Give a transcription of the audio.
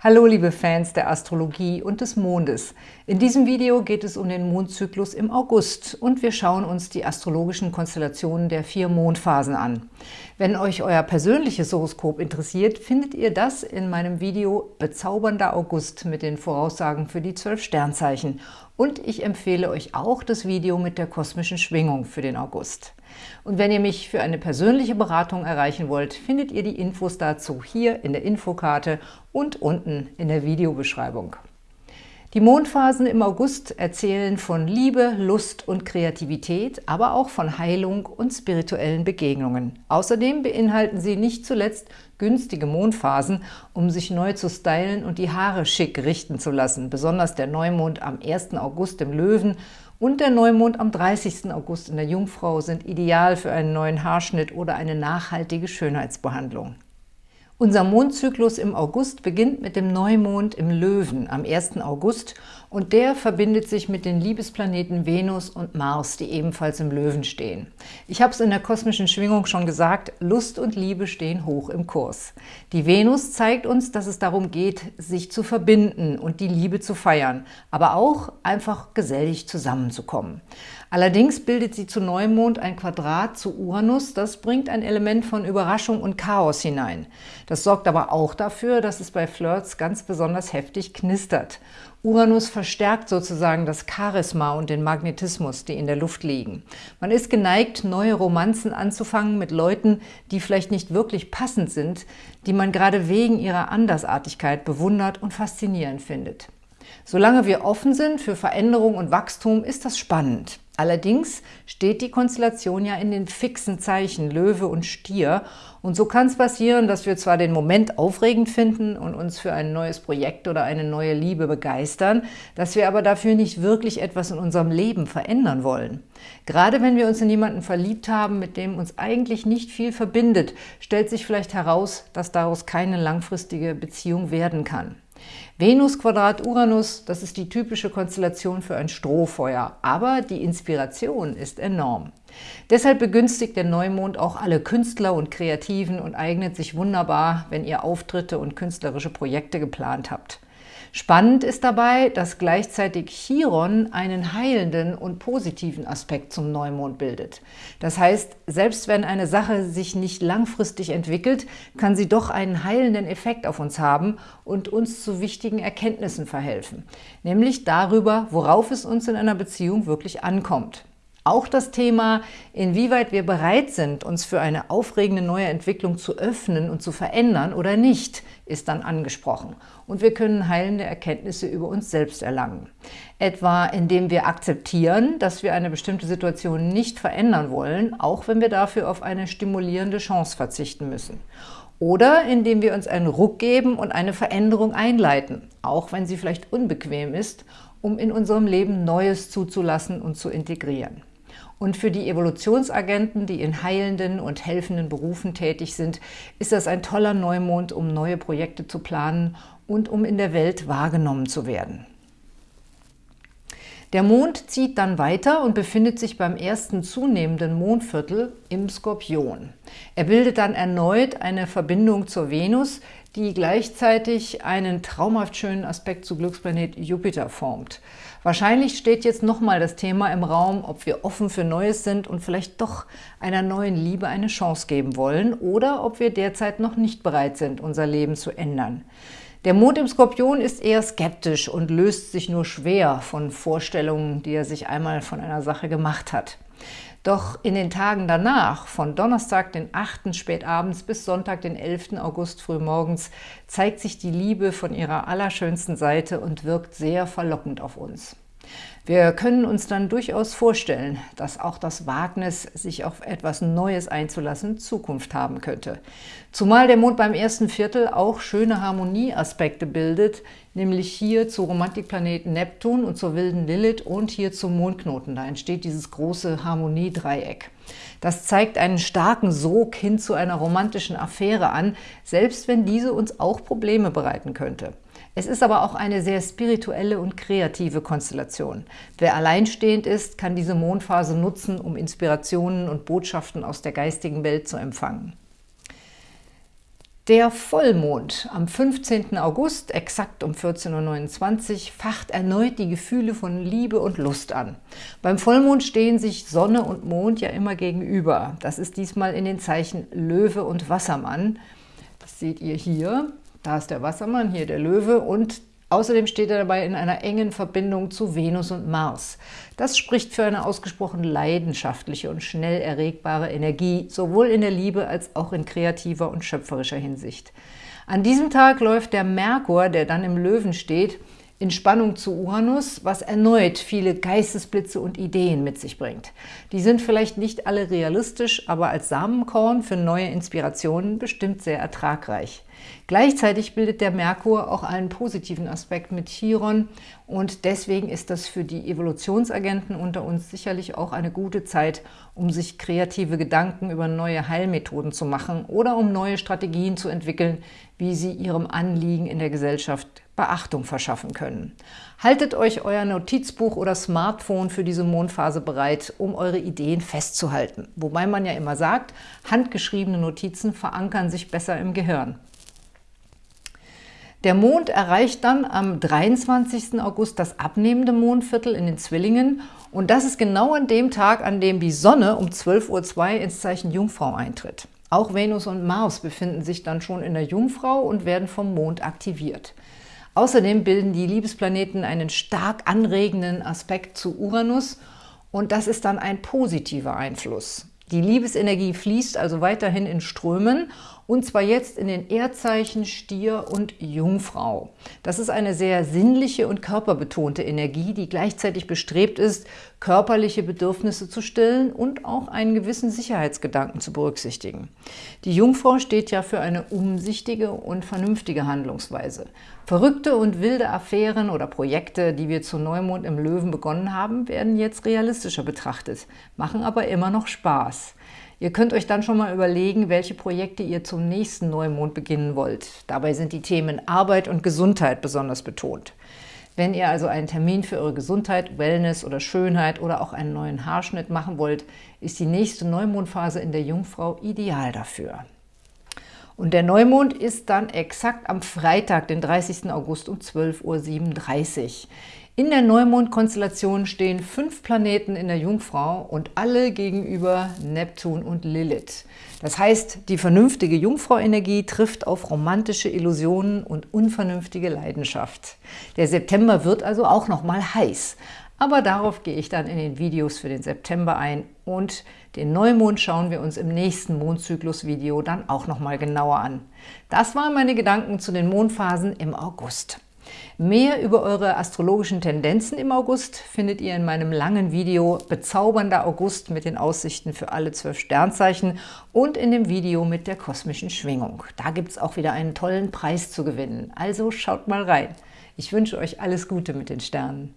Hallo liebe Fans der Astrologie und des Mondes. In diesem Video geht es um den Mondzyklus im August und wir schauen uns die astrologischen Konstellationen der vier Mondphasen an. Wenn euch euer persönliches Horoskop interessiert, findet ihr das in meinem Video Bezaubernder August mit den Voraussagen für die zwölf Sternzeichen und ich empfehle euch auch das Video mit der kosmischen Schwingung für den August. Und wenn ihr mich für eine persönliche Beratung erreichen wollt, findet ihr die Infos dazu hier in der Infokarte und unten in der Videobeschreibung. Die Mondphasen im August erzählen von Liebe, Lust und Kreativität, aber auch von Heilung und spirituellen Begegnungen. Außerdem beinhalten sie nicht zuletzt günstige Mondphasen, um sich neu zu stylen und die Haare schick richten zu lassen. Besonders der Neumond am 1. August im Löwen und der Neumond am 30. August in der Jungfrau sind ideal für einen neuen Haarschnitt oder eine nachhaltige Schönheitsbehandlung. Unser Mondzyklus im August beginnt mit dem Neumond im Löwen am 1. August und der verbindet sich mit den Liebesplaneten Venus und Mars, die ebenfalls im Löwen stehen. Ich habe es in der kosmischen Schwingung schon gesagt, Lust und Liebe stehen hoch im Kurs. Die Venus zeigt uns, dass es darum geht, sich zu verbinden und die Liebe zu feiern, aber auch einfach gesellig zusammenzukommen. Allerdings bildet sie zu Neumond ein Quadrat zu Uranus, das bringt ein Element von Überraschung und Chaos hinein. Das sorgt aber auch dafür, dass es bei Flirts ganz besonders heftig knistert. Uranus verstärkt sozusagen das Charisma und den Magnetismus, die in der Luft liegen. Man ist geneigt, neue Romanzen anzufangen mit Leuten, die vielleicht nicht wirklich passend sind, die man gerade wegen ihrer Andersartigkeit bewundert und faszinierend findet. Solange wir offen sind für Veränderung und Wachstum, ist das spannend. Allerdings steht die Konstellation ja in den fixen Zeichen Löwe und Stier und so kann es passieren, dass wir zwar den Moment aufregend finden und uns für ein neues Projekt oder eine neue Liebe begeistern, dass wir aber dafür nicht wirklich etwas in unserem Leben verändern wollen. Gerade wenn wir uns in jemanden verliebt haben, mit dem uns eigentlich nicht viel verbindet, stellt sich vielleicht heraus, dass daraus keine langfristige Beziehung werden kann. Venus Quadrat Uranus, das ist die typische Konstellation für ein Strohfeuer, aber die Inspiration ist enorm. Deshalb begünstigt der Neumond auch alle Künstler und Kreativen und eignet sich wunderbar, wenn ihr Auftritte und künstlerische Projekte geplant habt. Spannend ist dabei, dass gleichzeitig Chiron einen heilenden und positiven Aspekt zum Neumond bildet. Das heißt, selbst wenn eine Sache sich nicht langfristig entwickelt, kann sie doch einen heilenden Effekt auf uns haben und uns zu wichtigen Erkenntnissen verhelfen, nämlich darüber, worauf es uns in einer Beziehung wirklich ankommt. Auch das Thema, inwieweit wir bereit sind, uns für eine aufregende neue Entwicklung zu öffnen und zu verändern oder nicht, ist dann angesprochen. Und wir können heilende Erkenntnisse über uns selbst erlangen. Etwa indem wir akzeptieren, dass wir eine bestimmte Situation nicht verändern wollen, auch wenn wir dafür auf eine stimulierende Chance verzichten müssen. Oder indem wir uns einen Ruck geben und eine Veränderung einleiten, auch wenn sie vielleicht unbequem ist, um in unserem Leben Neues zuzulassen und zu integrieren. Und für die Evolutionsagenten, die in heilenden und helfenden Berufen tätig sind, ist das ein toller Neumond, um neue Projekte zu planen und um in der Welt wahrgenommen zu werden. Der Mond zieht dann weiter und befindet sich beim ersten zunehmenden Mondviertel im Skorpion. Er bildet dann erneut eine Verbindung zur Venus, die gleichzeitig einen traumhaft schönen Aspekt zu Glücksplanet Jupiter formt. Wahrscheinlich steht jetzt nochmal das Thema im Raum, ob wir offen für Neues sind und vielleicht doch einer neuen Liebe eine Chance geben wollen oder ob wir derzeit noch nicht bereit sind, unser Leben zu ändern. Der Mond im Skorpion ist eher skeptisch und löst sich nur schwer von Vorstellungen, die er sich einmal von einer Sache gemacht hat. Doch in den Tagen danach, von Donnerstag, den 8. spätabends bis Sonntag, den 11. August frühmorgens, zeigt sich die Liebe von ihrer allerschönsten Seite und wirkt sehr verlockend auf uns. Wir können uns dann durchaus vorstellen, dass auch das Wagnis, sich auf etwas Neues einzulassen, Zukunft haben könnte. Zumal der Mond beim ersten Viertel auch schöne Harmonieaspekte bildet, nämlich hier zu Romantikplaneten Neptun und zur wilden Lilith und hier zum Mondknoten. Da entsteht dieses große Harmoniedreieck. Das zeigt einen starken Sog hin zu einer romantischen Affäre an, selbst wenn diese uns auch Probleme bereiten könnte. Es ist aber auch eine sehr spirituelle und kreative Konstellation. Wer alleinstehend ist, kann diese Mondphase nutzen, um Inspirationen und Botschaften aus der geistigen Welt zu empfangen. Der Vollmond am 15. August, exakt um 14.29 Uhr, facht erneut die Gefühle von Liebe und Lust an. Beim Vollmond stehen sich Sonne und Mond ja immer gegenüber. Das ist diesmal in den Zeichen Löwe und Wassermann. Das seht ihr hier. Da ist der Wassermann, hier der Löwe und Außerdem steht er dabei in einer engen Verbindung zu Venus und Mars. Das spricht für eine ausgesprochen leidenschaftliche und schnell erregbare Energie, sowohl in der Liebe als auch in kreativer und schöpferischer Hinsicht. An diesem Tag läuft der Merkur, der dann im Löwen steht, in Spannung zu Uranus, was erneut viele Geistesblitze und Ideen mit sich bringt. Die sind vielleicht nicht alle realistisch, aber als Samenkorn für neue Inspirationen bestimmt sehr ertragreich. Gleichzeitig bildet der Merkur auch einen positiven Aspekt mit Chiron und deswegen ist das für die Evolutionsagenten unter uns sicherlich auch eine gute Zeit, um sich kreative Gedanken über neue Heilmethoden zu machen oder um neue Strategien zu entwickeln, wie sie ihrem Anliegen in der Gesellschaft Beachtung verschaffen können. Haltet euch euer Notizbuch oder Smartphone für diese Mondphase bereit, um eure Ideen festzuhalten. Wobei man ja immer sagt, handgeschriebene Notizen verankern sich besser im Gehirn. Der Mond erreicht dann am 23. August das abnehmende Mondviertel in den Zwillingen und das ist genau an dem Tag, an dem die Sonne um 12.02 Uhr ins Zeichen Jungfrau eintritt. Auch Venus und Mars befinden sich dann schon in der Jungfrau und werden vom Mond aktiviert. Außerdem bilden die Liebesplaneten einen stark anregenden Aspekt zu Uranus und das ist dann ein positiver Einfluss. Die Liebesenergie fließt also weiterhin in Strömen und zwar jetzt in den Erdzeichen Stier und Jungfrau. Das ist eine sehr sinnliche und körperbetonte Energie, die gleichzeitig bestrebt ist, körperliche Bedürfnisse zu stillen und auch einen gewissen Sicherheitsgedanken zu berücksichtigen. Die Jungfrau steht ja für eine umsichtige und vernünftige Handlungsweise. Verrückte und wilde Affären oder Projekte, die wir zu Neumond im Löwen begonnen haben, werden jetzt realistischer betrachtet, machen aber immer noch Spaß. Ihr könnt euch dann schon mal überlegen, welche Projekte ihr zum nächsten Neumond beginnen wollt. Dabei sind die Themen Arbeit und Gesundheit besonders betont. Wenn ihr also einen Termin für eure Gesundheit, Wellness oder Schönheit oder auch einen neuen Haarschnitt machen wollt, ist die nächste Neumondphase in der Jungfrau ideal dafür. Und der Neumond ist dann exakt am Freitag, den 30. August um 12.37 Uhr. In der Neumond-Konstellation stehen fünf Planeten in der Jungfrau und alle gegenüber Neptun und Lilith. Das heißt, die vernünftige Jungfrau-Energie trifft auf romantische Illusionen und unvernünftige Leidenschaft. Der September wird also auch noch mal heiß. Aber darauf gehe ich dann in den Videos für den September ein und den Neumond schauen wir uns im nächsten Mondzyklus-Video dann auch noch mal genauer an. Das waren meine Gedanken zu den Mondphasen im August. Mehr über eure astrologischen Tendenzen im August findet ihr in meinem langen Video Bezaubernder August mit den Aussichten für alle zwölf Sternzeichen und in dem Video mit der kosmischen Schwingung. Da gibt es auch wieder einen tollen Preis zu gewinnen, also schaut mal rein. Ich wünsche euch alles Gute mit den Sternen.